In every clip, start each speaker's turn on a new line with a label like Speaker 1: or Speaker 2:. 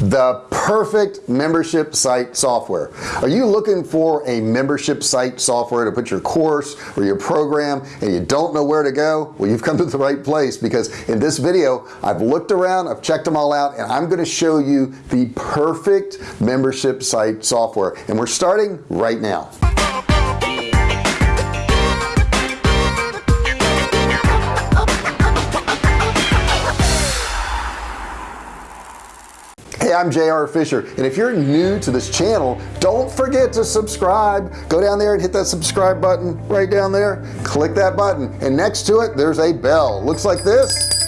Speaker 1: the perfect membership site software. Are you looking for a membership site software to put your course or your program and you don't know where to go? Well you've come to the right place because in this video I've looked around I've checked them all out and I'm going to show you the perfect membership site software. And we're starting right now I'm JR Fisher. And if you're new to this channel don't forget to subscribe. Go down there and hit that subscribe button right down there. Click that button. And next to it there's a bell. Looks like this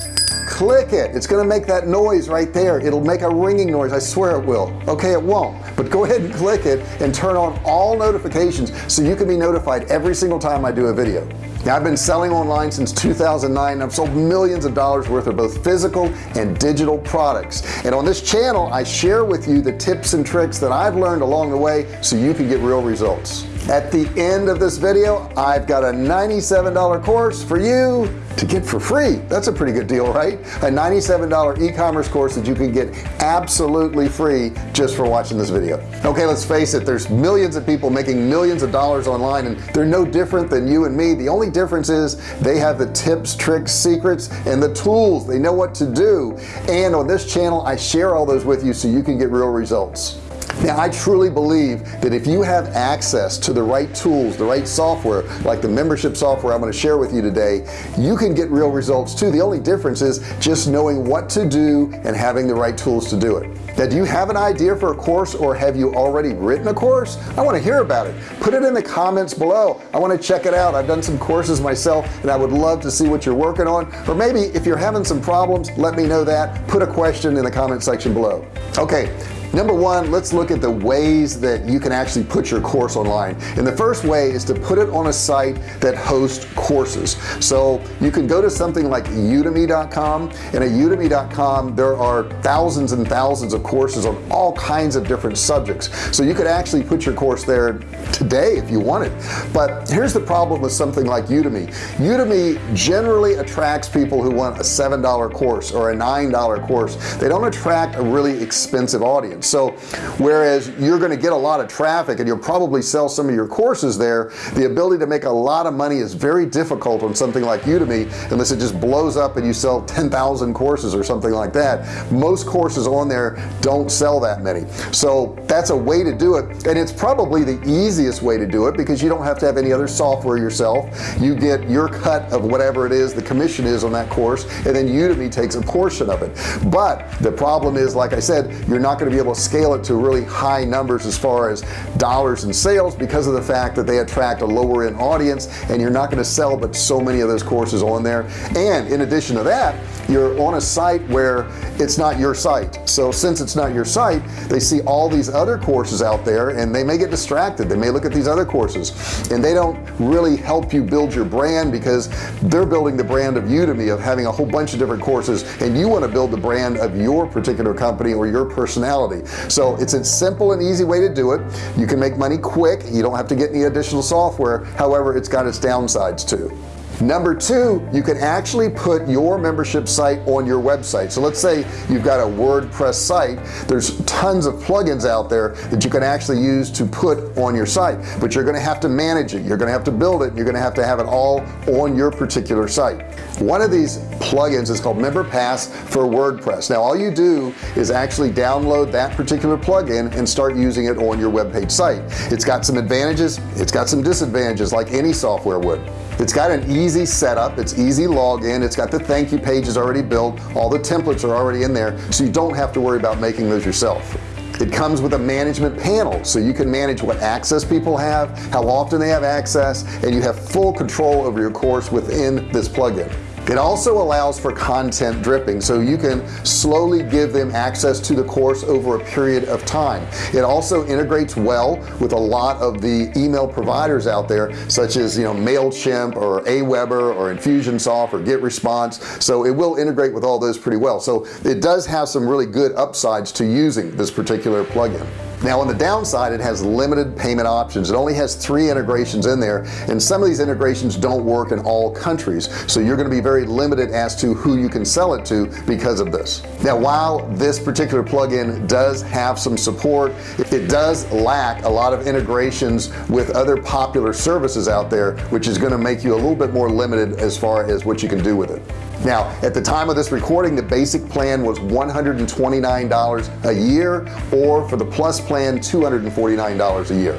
Speaker 1: click it. It's gonna make that noise right there. It'll make a ringing noise. I swear it will. Okay it won't. But go ahead and click it and turn on all notifications so you can be notified every single time I do a video. Now I've been selling online since 2009 I've sold millions of dollars worth of both physical and digital products. And on this channel I share with you the tips and tricks that I've learned along the way so you can get real results at the end of this video I've got a $97 course for you to get for free. That's a pretty good deal right? A $97 e-commerce course that you can get absolutely free just for watching this video. Okay let's face it there's millions of people making millions of dollars online and they're no different than you and me. The only difference is they have the tips tricks secrets and the tools. They know what to do. And on this channel I share all those with you so you can get real results now I truly believe that if you have access to the right tools the right software like the membership software I'm going to share with you today you can get real results too. The only difference is just knowing what to do and having the right tools to do it. Now do you have an idea for a course or have you already written a course? I want to hear about it. Put it in the comments below. I want to check it out. I've done some courses myself and I would love to see what you're working on. Or maybe if you're having some problems let me know that. Put a question in the comment section below. Okay number one let's look at the ways that you can actually put your course online. And the first way is to put it on a site that hosts courses. So you can go to something like udemy.com and at udemy.com there are thousands and thousands of courses on all kinds of different subjects. So you could actually put your course there today if you wanted. But here's the problem with something like Udemy. Udemy generally attracts people who want a seven dollar course or a nine dollar course. They don't attract a really expensive audience so whereas you're going to get a lot of traffic and you'll probably sell some of your courses there the ability to make a lot of money is very difficult on something like Udemy unless it just blows up and you sell 10,000 courses or something like that. Most courses on there don't sell that many. So that's a way to do it and it's probably the easiest way to do it because you don't have to have any other software yourself. You get your cut of whatever it is the commission is on that course and then Udemy takes a portion of it. But the problem is like I said you're not going to be able to scale it to really high numbers as far as dollars in sales because of the fact that they attract a lower end audience and you're not going to sell but so many of those courses on there. And in addition to that you're on a site where it's not your site. So since it's not your site they see all these other courses out there and they may get distracted. They may look at these other courses. And they don't really help you build your brand because they're building the brand of Udemy of having a whole bunch of different courses and you want to build the brand of your particular company or your personality. So it's a simple and easy way to do it. You can make money quick. You don't have to get any additional software. However it's got its downsides too number two you can actually put your membership site on your website. So let's say you've got a WordPress site. There's tons of plugins out there that you can actually use to put on your site but you're gonna have to manage it. You're gonna have to build it. You're gonna have to have it all on your particular site. One of these plugins is called MemberPress for WordPress. Now all you do is actually download that particular plugin and start using it on your web page site. It's got some advantages. It's got some disadvantages like any software would it's got an easy setup. It's easy login. It's got the thank you pages already built. All the templates are already in there so you don't have to worry about making those yourself. It comes with a management panel so you can manage what access people have how often they have access and you have full control over your course within this plugin it also allows for content dripping so you can slowly give them access to the course over a period of time. It also integrates well with a lot of the email providers out there such as you know MailChimp or Aweber or Infusionsoft or GetResponse. So it will integrate with all those pretty well. So it does have some really good upsides to using this particular plugin now on the downside it has limited payment options. It only has three integrations in there and some of these integrations don't work in all countries. So you're going to be very limited as to who you can sell it to because of this. Now while this particular plugin does have some support it does lack a lot of integrations with other popular services out there which is going to make you a little bit more limited as far as what you can do with it now at the time of this recording the basic plan was $129 a year or for the plus plan $249 a year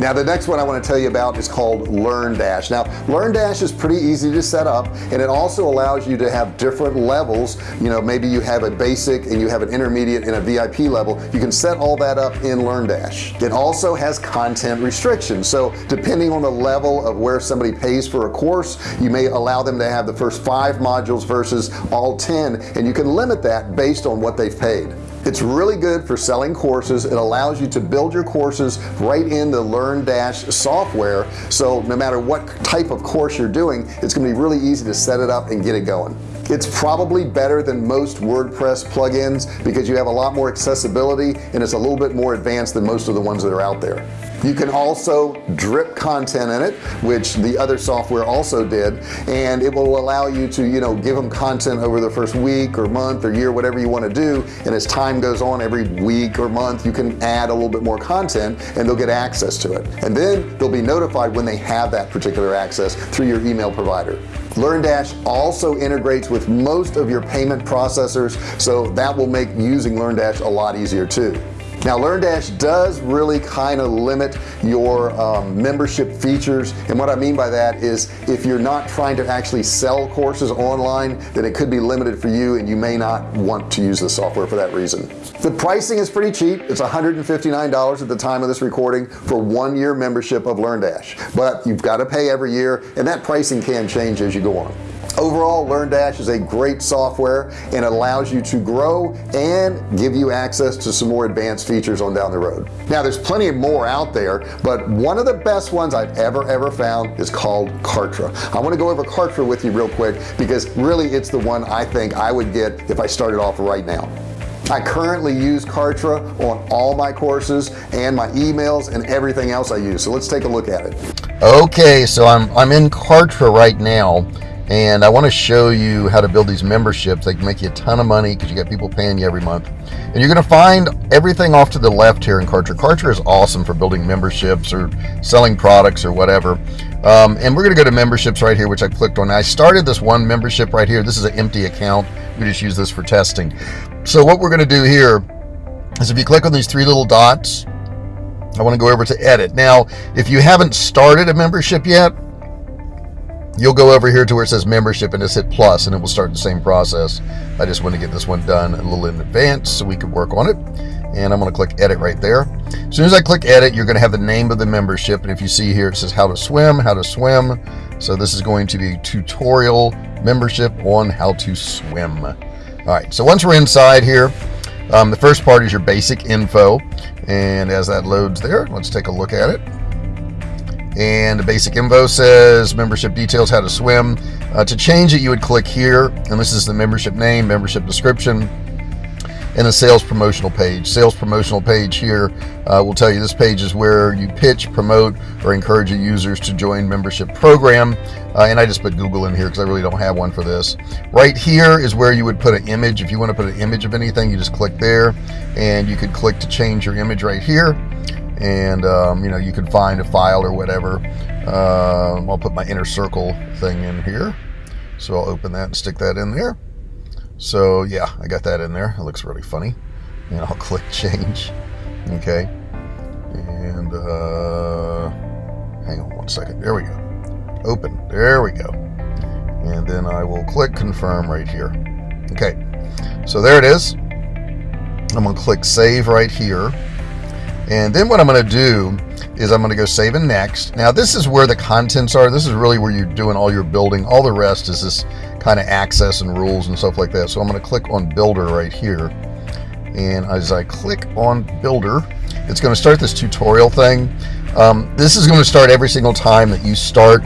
Speaker 1: now the next one I want to tell you about is called LearnDash now LearnDash is pretty easy to set up and it also allows you to have different levels. You know maybe you have a basic and you have an intermediate and a VIP level. You can set all that up in LearnDash it also has content restrictions. So depending on the level of where somebody pays for a course you may allow them to have the first five modules versus all 10 and you can limit that based on what they've paid it's really good for selling courses. It allows you to build your courses right in the LearnDash software. So no matter what type of course you're doing it's gonna be really easy to set it up and get it going it's probably better than most WordPress plugins because you have a lot more accessibility and it's a little bit more advanced than most of the ones that are out there. You can also drip content in it which the other software also did and it will allow you to you know give them content over the first week or month or year whatever you want to do and as time goes on every week or month you can add a little bit more content and they'll get access to it. And then they'll be notified when they have that particular access through your email provider LearnDash also integrates with most of your payment processors so that will make using LearnDash a lot easier too now LearnDash does really kind of limit your um, membership features and what I mean by that is if you're not trying to actually sell courses online then it could be limited for you and you may not want to use the software for that reason. The pricing is pretty cheap. It's $159 at the time of this recording for one year membership of LearnDash. But you've got to pay every year and that pricing can change as you go on overall LearnDash is a great software. And allows you to grow and give you access to some more advanced features on down the road. Now there's plenty of more out there but one of the best ones I've ever ever found is called Kartra. I want to go over Kartra with you real quick because really it's the one I think I would get if I started off right now. I currently use Kartra on all my courses and my emails and everything else I use. So let's take a look at it.
Speaker 2: Okay so I'm I'm in Kartra right now and I want to show you how to build these memberships they can make you a ton of money because you got people paying you every month. And you're going to find everything off to the left here in Kartra Kartra is awesome for building memberships or selling products or whatever. Um, and we're going to go to memberships right here which I clicked on. I started this one membership right here. This is an empty account. We just use this for testing. So what we're going to do here is if you click on these three little dots I want to go over to edit. Now if you haven't started a membership yet you'll go over here to where it says membership and just hit plus and it will start the same process. I just want to get this one done a little in advance so we can work on it. And I'm going to click edit right there. As soon as I click edit you're going to have the name of the membership. And if you see here it says how to swim how to swim. So this is going to be tutorial membership on how to swim. All right so once we're inside here um, the first part is your basic info. And as that loads there let's take a look at it and the basic info says membership details how to swim. Uh, to change it you would click here and this is the membership name membership description and the sales promotional page. Sales promotional page here uh, will tell you this page is where you pitch promote or encourage your users to join membership program. Uh, and I just put Google in here because I really don't have one for this. Right here is where you would put an image. If you want to put an image of anything you just click there and you could click to change your image right here and um, you know you can find a file or whatever. Uh, I'll put my inner circle thing in here. So I'll open that and stick that in there. So yeah I got that in there. It looks really funny. And I'll click change. Okay. And uh, hang on one second. There we go. Open. There we go. And then I will click confirm right here. Okay. So there it is. I'm gonna click save right here and then what I'm going to do is I'm going to go save and next. Now this is where the contents are. This is really where you're doing all your building. All the rest is this kind of access and rules and stuff like that. So I'm going to click on builder right here. And as I click on builder, it's going to start this tutorial thing. Um, this is going to start every single time that you start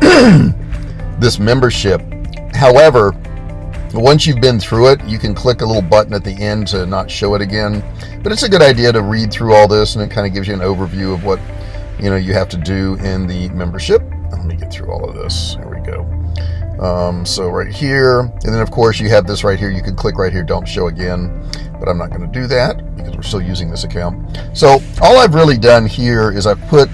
Speaker 2: this membership. However, once you've been through it, you can click a little button at the end to not show it again. But it's a good idea to read through all this and it kind of gives you an overview of what you know you have to do in the membership. Let me get through all of this. Here we go. Um, so right here, and then of course you have this right here. You can click right here, don't show again, but I'm not going to do that because we're still using this account. So all I've really done here is I've put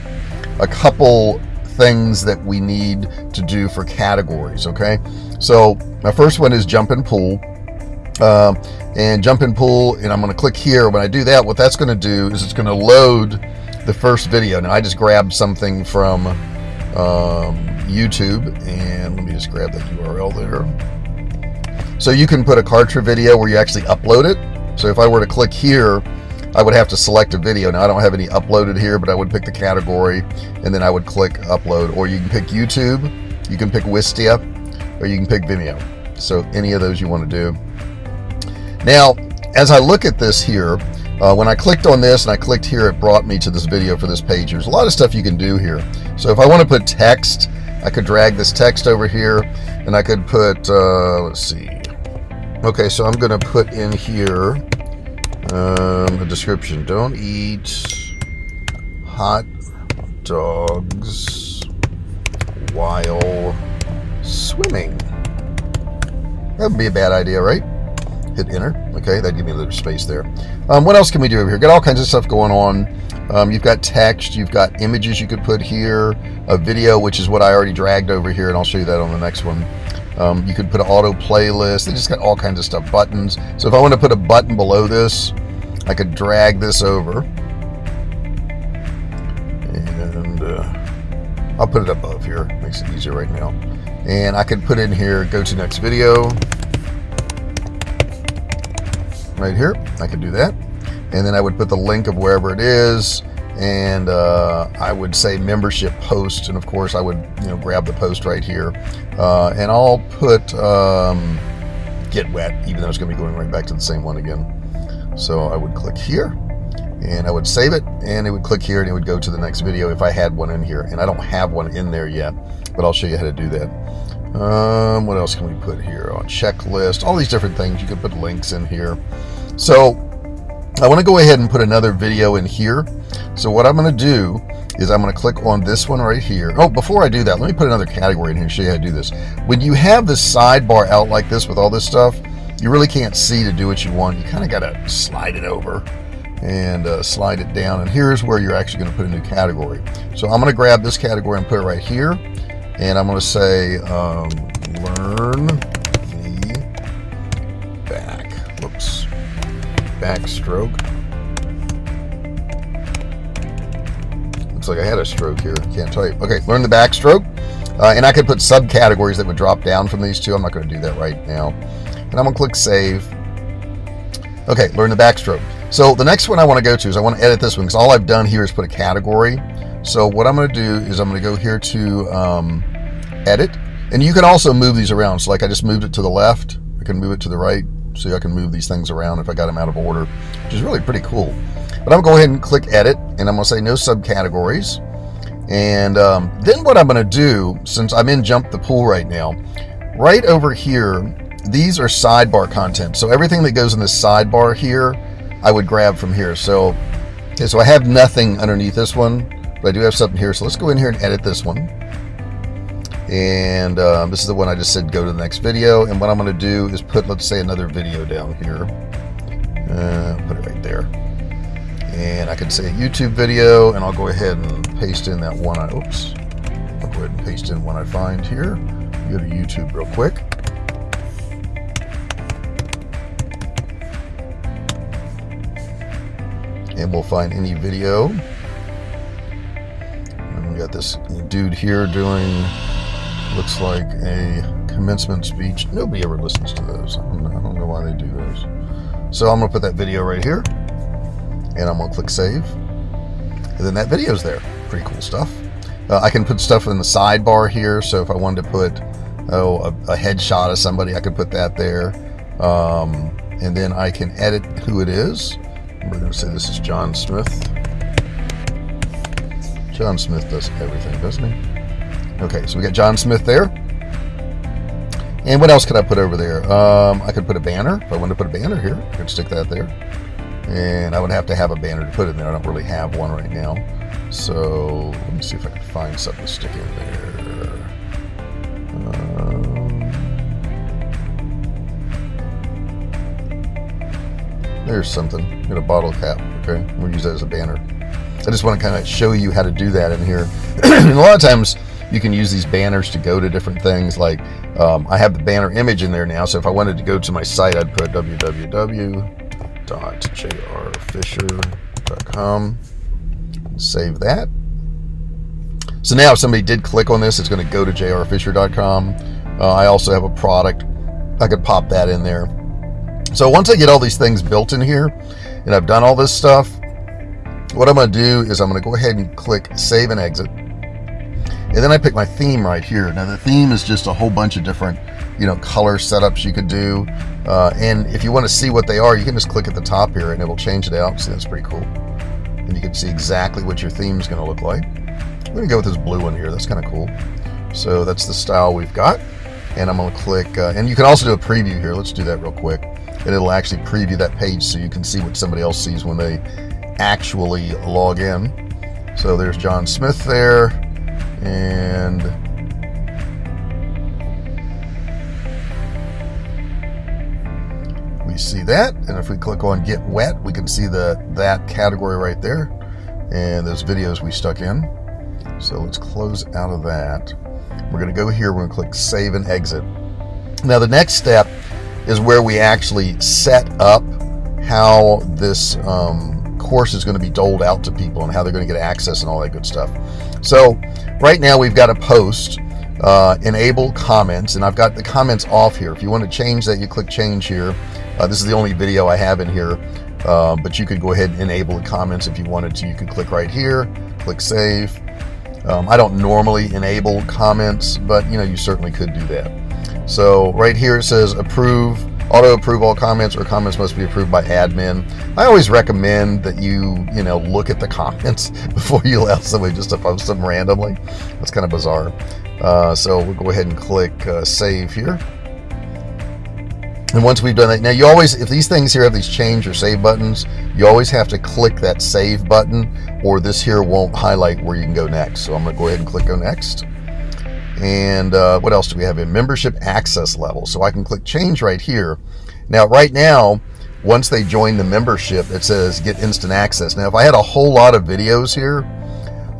Speaker 2: a couple things that we need to do for categories. Okay. So my first one is jump and pull. Um, and jump and pull, and I'm going to click here. When I do that, what that's going to do is it's going to load the first video. Now I just grabbed something from um, YouTube, and let me just grab that URL there. So you can put a Kartra video where you actually upload it. So if I were to click here, I would have to select a video. Now I don't have any uploaded here, but I would pick the category, and then I would click upload. Or you can pick YouTube, you can pick Wistia, or you can pick Vimeo. So any of those you want to do. Now, as I look at this here, uh, when I clicked on this and I clicked here, it brought me to this video for this page. There's a lot of stuff you can do here. So if I want to put text, I could drag this text over here and I could put, uh, let's see. Okay, so I'm going to put in here um, a description. Don't eat hot dogs while swimming. That would be a bad idea, right? hit enter. Okay, that give me a little space there. Um, what else can we do over here? Got all kinds of stuff going on. Um, you've got text, you've got images you could put here, a video, which is what I already dragged over here, and I'll show you that on the next one. Um, you could put an auto playlist. They just got all kinds of stuff, buttons. So if I want to put a button below this, I could drag this over. And uh, I'll put it above here. Makes it easier right now. And I could put in here, go to next video right here. I could do that. And then I would put the link of wherever it is and uh, I would say membership post. And of course I would, you know, grab the post right here uh, and I'll put um, get wet, even though it's going to be going right back to the same one again. So I would click here and I would save it and it would click here and it would go to the next video if I had one in here. And I don't have one in there yet, but I'll show you how to do that. Um, what else can we put here on checklist? All these different things. You can put links in here. So I want to go ahead and put another video in here. So what I'm going to do is I'm going to click on this one right here. Oh, before I do that, let me put another category in here and show you how to do this. When you have this sidebar out like this with all this stuff, you really can't see to do what you want. You kind of got to slide it over and uh, slide it down. And here's where you're actually going to put a new category. So I'm going to grab this category and put it right here. And I'm going to say, um, learn the back. Whoops. Backstroke. Looks like I had a stroke here. Can't type. Okay, learn the backstroke. Uh, and I could put subcategories that would drop down from these two. I'm not going to do that right now. And I'm to click save. Okay, learn the backstroke. So the next one I want to go to is I want to edit this one because all I've done here is put a category. So what I'm going to do is I'm going to go here to um, edit. And you can also move these around. So like I just moved it to the left. I can move it to the right. So I can move these things around if I got them out of order, which is really pretty cool. But I'm to go ahead and click edit. And I'm to say no subcategories. And um, then what I'm going to do, since I'm in Jump the Pool right now, right over here, these are sidebar content. So everything that goes in this sidebar here, I would grab from here. So, okay, so I have nothing underneath this one but I do have something here. So let's go in here and edit this one. And um, this is the one I just said go to the next video. And what I'm going to do is put, let's say, another video down here. Uh, put it right there. And I can say YouTube video, and I'll go ahead and paste in that one. I, oops. I'll go ahead and paste in one I find here. Go to YouTube real quick. And we'll find any video We got this dude here doing looks like a commencement speech. Nobody ever listens to those. I don't, know, I don't know why they do those. So I'm to put that video right here, and I'm to click save, and then that video's there. Pretty cool stuff. Uh, I can put stuff in the sidebar here, so if I wanted to put oh a, a headshot of somebody, I could put that there, um, and then I can edit who it is. We're going to say this is John Smith. John Smith does everything, doesn't he? Okay, so we got John Smith there. And what else could I put over there? Um, I could put a banner. If I wanted to put a banner here, I could stick that there. And I would have to have a banner to put in there. I don't really have one right now. So let me see if I can find something to stick in there. Um, there's something. Got a bottle cap. Okay, we'll use that as a banner. I just want to kind of show you how to do that in here. and a lot of times you can use these banners to go to different things. Like um, I have the banner image in there now. So if I wanted to go to my site, I'd put www.jrfisher.com. Save that. So now if somebody did click on this, it's going to go to jrfisher.com. Uh, I also have a product. I could pop that in there. So once I get all these things built in here and I've done all this stuff, what I'm going to do is I'm going to go ahead and click save and exit. And then I pick my theme right here. Now the theme is just a whole bunch of different, you know, color setups you could do. Uh, and if you want to see what they are, you can just click at the top here and it will change it out. See, that's pretty cool. And you can see exactly what your theme is going to look like. I'm going to go with this blue one here. That's kind of cool. So that's the style we've got. And I'm going to click, uh, and you can also do a preview here. Let's do that real quick. And it'll actually preview that page so you can see what somebody else sees when they actually log in. So there's John Smith there, and we see that. And if we click on Get Wet, we can see the that category right there, and those videos we stuck in. So let's close out of that. We're going to go here. We're going to click Save and Exit. Now the next step is where we actually set up how this um, course is going to be doled out to people and how they're going to get access and all that good stuff. So right now we've got a post, uh, enable comments, and I've got the comments off here. If you want to change that, you click change here. Uh, this is the only video I have in here, uh, but you could go ahead and enable the comments if you wanted to. You can click right here, click save. Um, I don't normally enable comments, but you know you certainly could do that. So right here it says approve auto approve all comments or comments must be approved by admin. I always recommend that you, you know, look at the comments before you allow somebody just to post them randomly. That's kind of bizarre. Uh, so we'll go ahead and click uh, save here. And once we've done that, now you always, if these things here have these change or save buttons, you always have to click that save button or this here won't highlight where you can go next. So I'm to go ahead and click go next. And uh, what else do we have in membership access level? So I can click change right here. Now, right now, once they join the membership, it says get instant access. Now, if I had a whole lot of videos here,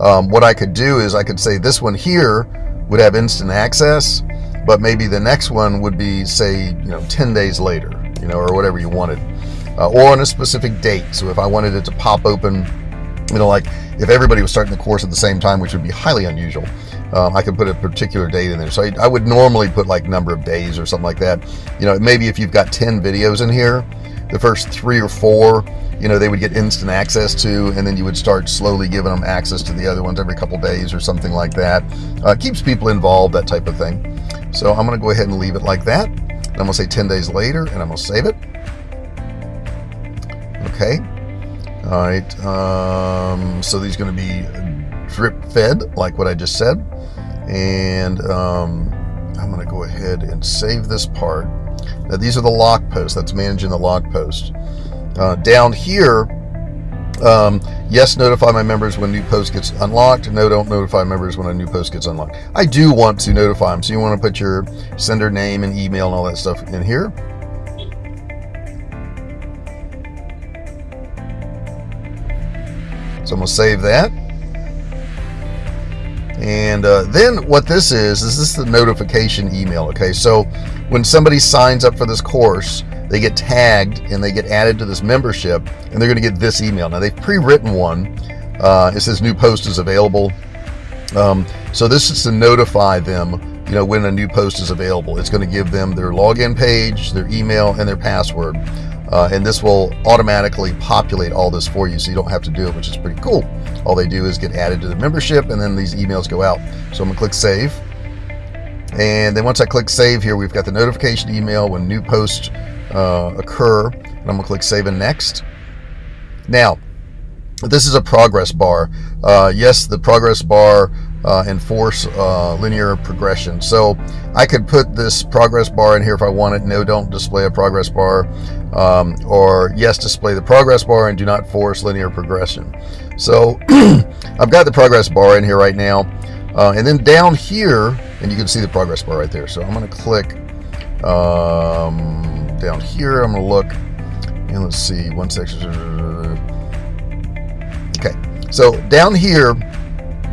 Speaker 2: um, what I could do is I could say this one here would have instant access, but maybe the next one would be say, you know, 10 days later, you know, or whatever you wanted, uh, or on a specific date. So if I wanted it to pop open, you know, like if everybody was starting the course at the same time, which would be highly unusual, um, I could put a particular date in there. So I, I, would normally put like number of days or something like that. You know, maybe if you've got 10 videos in here, the first three or four, you know, they would get instant access to, and then you would start slowly giving them access to the other ones every couple days or something like that. Uh, keeps people involved, that type of thing. So I'm going to go ahead and leave it like that. I'm going to say 10 days later, and I'm going to save it. Okay. All right. Um, so these going to be drip fed, like what I just said. And um, I'm going to go ahead and save this part. Now, these are the log posts. That's managing the log post. Uh, down here, um, yes, notify my members when new post gets unlocked. No, don't notify members when a new post gets unlocked. I do want to notify them. So you want to put your sender name and email and all that stuff in here. So I'm going to save that. And uh, then what this is, is this is the notification email. Okay, so when somebody signs up for this course, they get tagged and they get added to this membership, and they're going to get this email. Now they've pre-written one. Uh, it says new post is available. Um, so this is to notify them, you know, when a new post is available. It's going to give them their login page, their email, and their password. Uh, and this will automatically populate all this for you so you don't have to do it, which is pretty cool. All they do is get added to the membership and then these emails go out. So I'm gonna click save. And then once I click save here, we've got the notification email when new posts uh, occur. And I'm gonna click save and next. Now, this is a progress bar. Uh, yes, the progress bar uh, and force uh, linear progression. So I could put this progress bar in here if I wanted. No, don't display a progress bar. Um, or yes, display the progress bar and do not force linear progression. So I've got the progress bar in here right now. Uh, and then down here, and you can see the progress bar right there. So I'm going to click um, down here. I'm going to look and let's see, one section. Okay, so down here,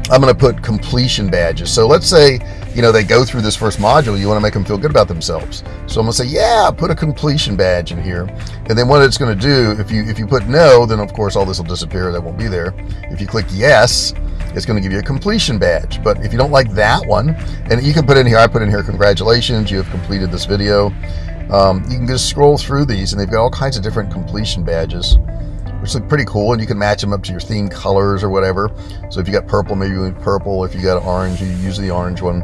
Speaker 2: I'm going to put completion badges. So let's say, you know, they go through this first module, you want to make them feel good about themselves. So I'm going to say, yeah, put a completion badge in here. And then what it's going to do, if you if you put no, then of course all this will disappear. That won't be there. If you click yes, it's going to give you a completion badge. But if you don't like that one, and you can put in here, I put in here, congratulations, you have completed this video. Um, you can just scroll through these and they've got all kinds of different completion badges which look pretty cool and you can match them up to your theme colors or whatever. So if you got purple maybe you purple. If you got orange you use the orange one.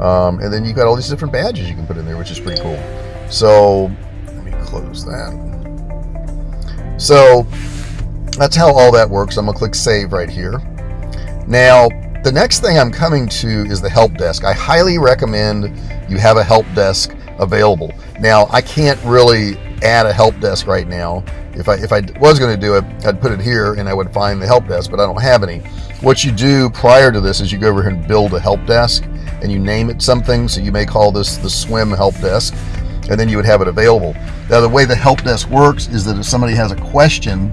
Speaker 2: Um, and then you've got all these different badges you can put in there which is pretty cool. So let me close that. So that's how all that works. I'm gonna click save right here. Now the next thing I'm coming to is the help desk. I highly recommend you have a help desk available. Now I can't really add a help desk right now if I if I was going to do it I'd put it here and I would find the help desk but I don't have any. What you do prior to this is you go over here and build a help desk and you name it something. So you may call this the swim help desk and then you would have it available. Now the way the help desk works is that if somebody has a question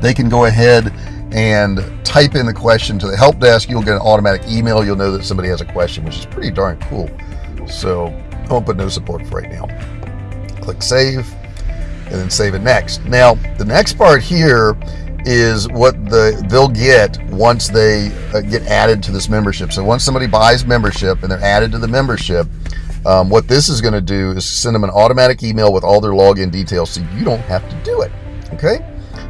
Speaker 2: they can go ahead and type in the question to the help desk. You'll get an automatic email. You'll know that somebody has a question which is pretty darn cool. So I won't put no support for right now. Click save and then save it next. Now, the next part here is what the they'll get once they uh, get added to this membership. So once somebody buys membership and they're added to the membership, um, what this is going to do is send them an automatic email with all their login details so you don't have to do it. Okay.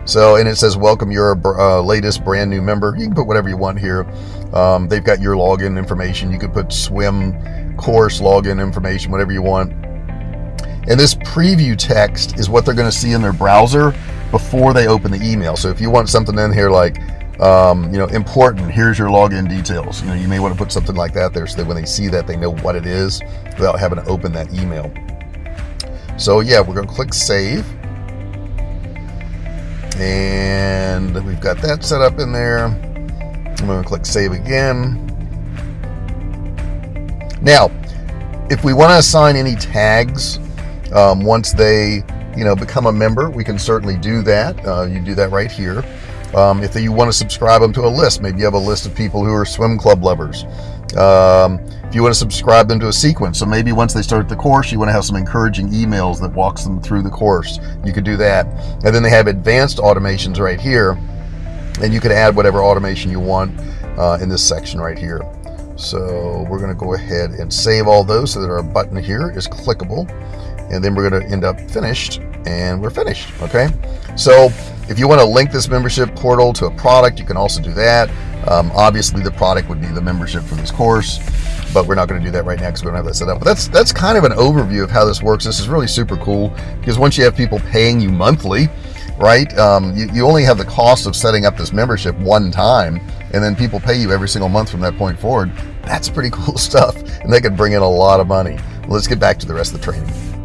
Speaker 2: So, and it says, welcome your uh, latest brand new member. You can put whatever you want here. Um, they've got your login information. You could put swim course login information, whatever you want. And this preview text is what they're going to see in their browser before they open the email. So if you want something in here like, um, you know, important, here's your login details. You know, you may want to put something like that there so that when they see that, they know what it is without having to open that email. So yeah, we're going to click save. And we've got that set up in there. I'm going to click save again. Now, if we want to assign any tags um, once they you know become a member, we can certainly do that. Uh, you do that right here. Um, if you want to subscribe them to a list, maybe you have a list of people who are swim club lovers. Um, if you want to subscribe them to a sequence, so maybe once they start the course, you want to have some encouraging emails that walks them through the course. You could do that. And then they have advanced automations right here, and you can add whatever automation you want uh, in this section right here. So we're going to go ahead and save all those so that our button here is clickable. And then we're going to end up finished and we're finished. Okay. So if you want to link this membership portal to a product, you can also do that. Um, obviously the product would be the membership for this course, but we're not going to do that right now because we don't have that set up. But that's, that's kind of an overview of how this works. This is really super cool because once you have people paying you monthly, right? Um, you, you only have the cost of setting up this membership one time and then people pay you every single month from that point forward. That's pretty cool stuff. And they could bring in a lot of money. Let's get back to the rest of the training.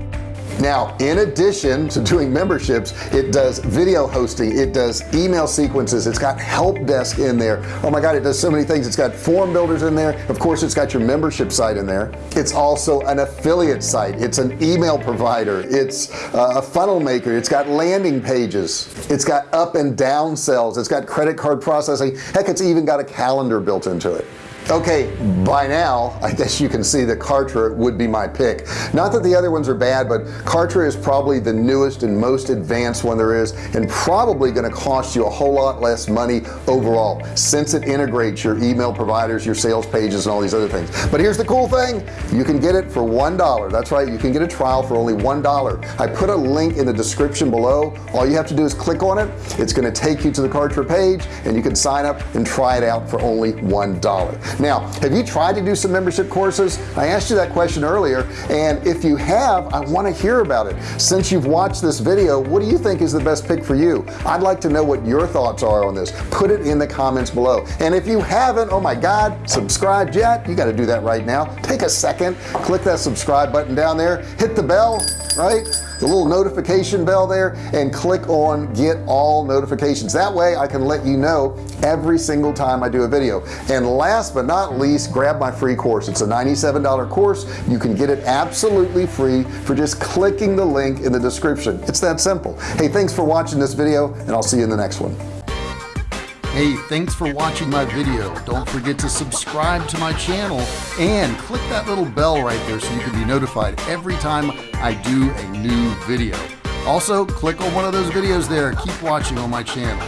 Speaker 1: Now, in addition to doing memberships, it does video hosting, it does email sequences, it's got help desk in there. Oh my God, it does so many things. It's got form builders in there. Of course, it's got your membership site in there. It's also an affiliate site. It's an email provider. It's uh, a funnel maker. It's got landing pages. It's got up and down sells. It's got credit card processing. Heck, it's even got a calendar built into it okay by now I guess you can see that Kartra would be my pick. Not that the other ones are bad but Kartra is probably the newest and most advanced one there is and probably going to cost you a whole lot less money overall since it integrates your email providers your sales pages and all these other things. But here's the cool thing. You can get it for one dollar. That's right you can get a trial for only one dollar. I put a link in the description below. All you have to do is click on it. It's going to take you to the Kartra page and you can sign up and try it out for only one dollar now have you tried to do some membership courses? I asked you that question earlier and if you have I want to hear about it. Since you've watched this video what do you think is the best pick for you? I'd like to know what your thoughts are on this. Put it in the comments below. And if you haven't oh my god subscribed yet. You got to do that right now. Take a second. Click that subscribe button down there. Hit the bell right the little notification bell there and click on get all notifications. That way I can let you know every single time I do a video. And last but not least grab my free course. It's a $97 course. You can get it absolutely free for just clicking the link in the description. It's that simple. Hey thanks for watching this video and I'll see you in the next one
Speaker 2: Hey, thanks for watching my video. Don't forget to subscribe to my channel and click that little bell right there so you can be notified every time I do a new video. Also, click on one of those videos there. Keep watching on my channel.